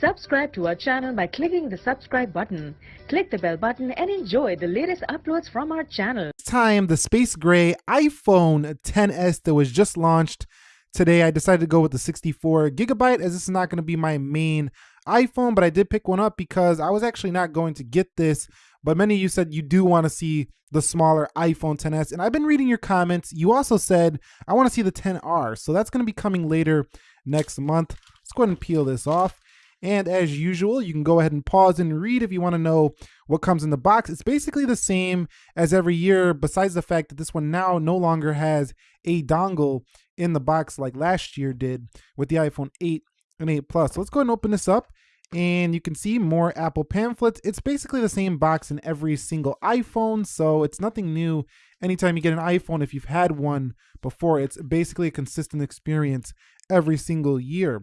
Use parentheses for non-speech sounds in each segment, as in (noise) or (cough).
Subscribe to our channel by clicking the subscribe button. Click the bell button and enjoy the latest uploads from our channel. time the space gray iPhone 10s that was just launched today. I decided to go with the 64 gigabyte as this is not going to be my main iPhone, but I did pick one up because I was actually not going to get this. But many of you said you do want to see the smaller iPhone 10s, and I've been reading your comments. You also said I want to see the 10R, so that's going to be coming later next month. Let's go ahead and peel this off. And as usual, you can go ahead and pause and read if you want to know what comes in the box. It's basically the same as every year, besides the fact that this one now no longer has a dongle in the box like last year did with the iPhone 8 and 8 Plus. So let's go ahead and open this up and you can see more Apple pamphlets. It's basically the same box in every single iPhone, so it's nothing new. Anytime you get an iPhone, if you've had one before, it's basically a consistent experience every single year.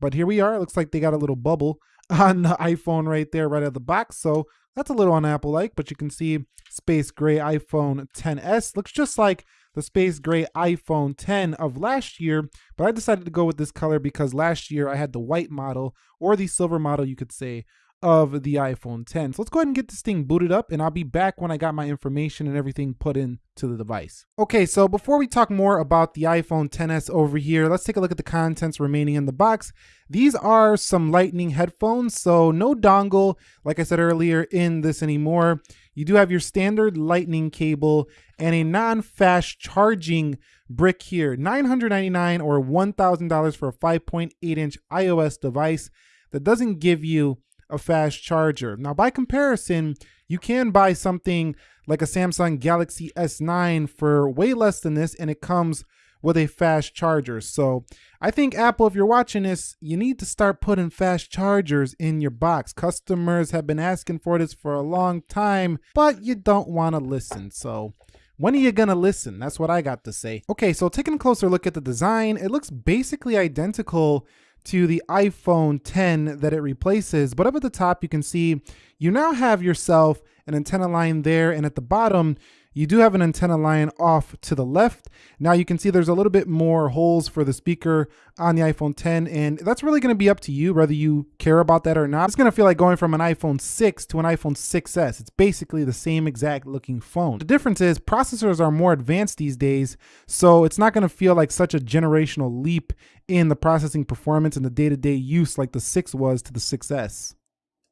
But here we are. It looks like they got a little bubble (laughs) on the iPhone right there, right out of the box. So that's a little on Apple like, but you can see space gray iPhone 10s. Looks just like the space gray iPhone 10 of last year, but I decided to go with this color because last year I had the white model or the silver model, you could say, of the iPhone 10. So let's go ahead and get this thing booted up and I'll be back when I got my information and everything put into the device. Okay, so before we talk more about the iPhone 10s over here, let's take a look at the contents remaining in the box. These are some lightning headphones, so no dongle, like I said earlier, in this anymore. You do have your standard lightning cable and a non-fast charging brick here. $999 or $1,000 for a 5.8 inch iOS device that doesn't give you a fast charger. Now, by comparison, you can buy something like a Samsung Galaxy S9 for way less than this, and it comes with a fast charger. So I think Apple, if you're watching this, you need to start putting fast chargers in your box. Customers have been asking for this for a long time, but you don't want to listen. So when are you gonna listen? That's what I got to say. Okay, so taking a closer look at the design, it looks basically identical to the iPhone 10 that it replaces. But up at the top, you can see you now have yourself an antenna line there. And at the bottom, you do have an antenna line off to the left. Now you can see there's a little bit more holes for the speaker on the iPhone 10, and that's really gonna be up to you whether you care about that or not. It's gonna feel like going from an iPhone 6 to an iPhone 6S. It's basically the same exact looking phone. The difference is processors are more advanced these days, so it's not gonna feel like such a generational leap in the processing performance and the day-to-day -day use like the 6 was to the 6S.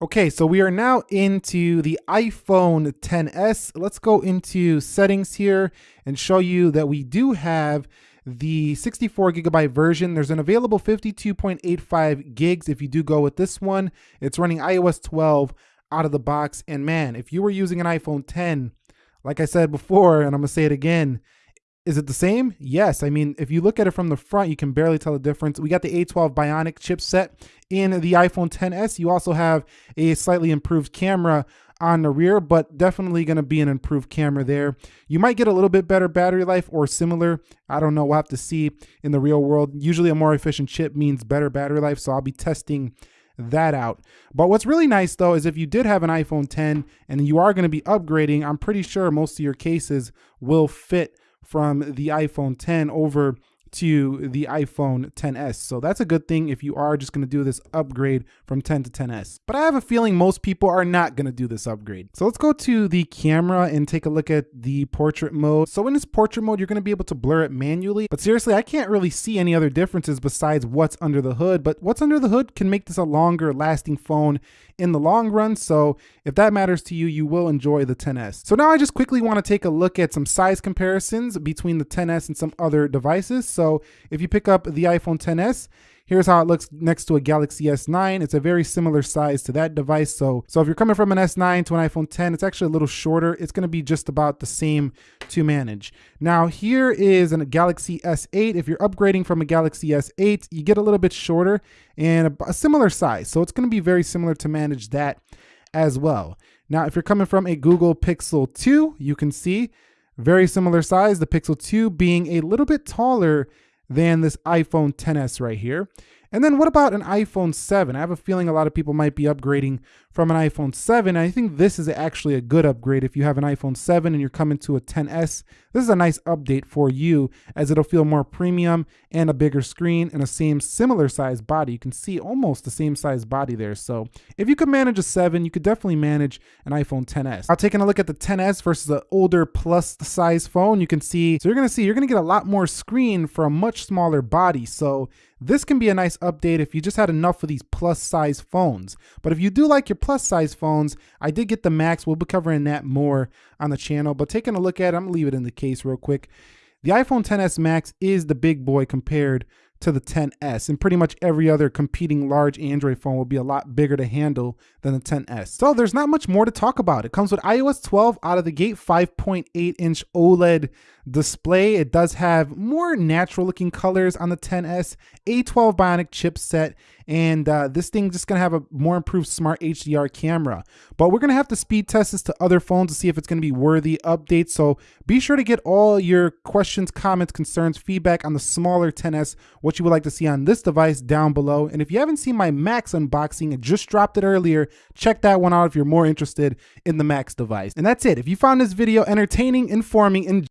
Okay, so we are now into the iPhone 10s. Let's go into settings here and show you that we do have the 64 gigabyte version. There's an available 52.85 gigs if you do go with this one. It's running iOS 12 out of the box. And man, if you were using an iPhone 10, like I said before, and I'm gonna say it again, is it the same? Yes. I mean, if you look at it from the front, you can barely tell the difference. We got the A12 Bionic chipset in the iPhone 10s. You also have a slightly improved camera on the rear, but definitely going to be an improved camera there. You might get a little bit better battery life or similar. I don't know. We'll have to see in the real world. Usually a more efficient chip means better battery life, so I'll be testing that out. But what's really nice though is if you did have an iPhone 10 and you are going to be upgrading, I'm pretty sure most of your cases will fit from the iPhone 10 over to the iPhone 10s. So that's a good thing if you are just going to do this upgrade from 10 to 10s. But I have a feeling most people are not going to do this upgrade. So let's go to the camera and take a look at the portrait mode. So in this portrait mode, you're going to be able to blur it manually. But seriously, I can't really see any other differences besides what's under the hood. But what's under the hood can make this a longer lasting phone in the long run. So if that matters to you, you will enjoy the 10s. So now I just quickly want to take a look at some size comparisons between the 10s and some other devices. So if you pick up the iPhone 10s, Here's how it looks next to a Galaxy S9. It's a very similar size to that device. So, so if you're coming from an S9 to an iPhone 10, it's actually a little shorter. It's going to be just about the same to manage. Now here is a Galaxy S8. If you're upgrading from a Galaxy S8, you get a little bit shorter and a, a similar size. So it's going to be very similar to manage that as well. Now, if you're coming from a Google Pixel 2, you can see very similar size, the Pixel 2 being a little bit taller than this iPhone 10s right here. And then what about an iPhone 7? I have a feeling a lot of people might be upgrading from an iPhone 7. I think this is actually a good upgrade if you have an iPhone 7 and you're coming to a 10s. This is a nice update for you as it'll feel more premium and a bigger screen and a same similar size body. You can see almost the same size body there. So if you could manage a 7, you could definitely manage an iPhone 10s. Now taking a look at the 10s versus the older plus size phone, you can see, so you're gonna see, you're gonna get a lot more screen for a much smaller body. So this can be a nice update if you just had enough of these plus size phones. But if you do like your plus size phones, I did get the Max. We'll be covering that more on the channel. But taking a look at it, I'm gonna leave it in the case real quick. The iPhone 10s Max is the big boy compared to the 10s and pretty much every other competing large Android phone will be a lot bigger to handle than the 10s. So there's not much more to talk about. It comes with iOS 12 out of the gate, 5.8 inch OLED display. It does have more natural looking colors on the 10s, A12 Bionic chipset, and uh, this thing just gonna have a more improved smart HDR camera. But we're gonna have to speed test this to other phones to see if it's gonna be worthy updates. So be sure to get all your questions, comments, concerns, feedback on the smaller 10s, what you would like to see on this device down below. And if you haven't seen my Max unboxing, I just dropped it earlier, check that one out if you're more interested in the Max device. And that's it. If you found this video entertaining, informing, and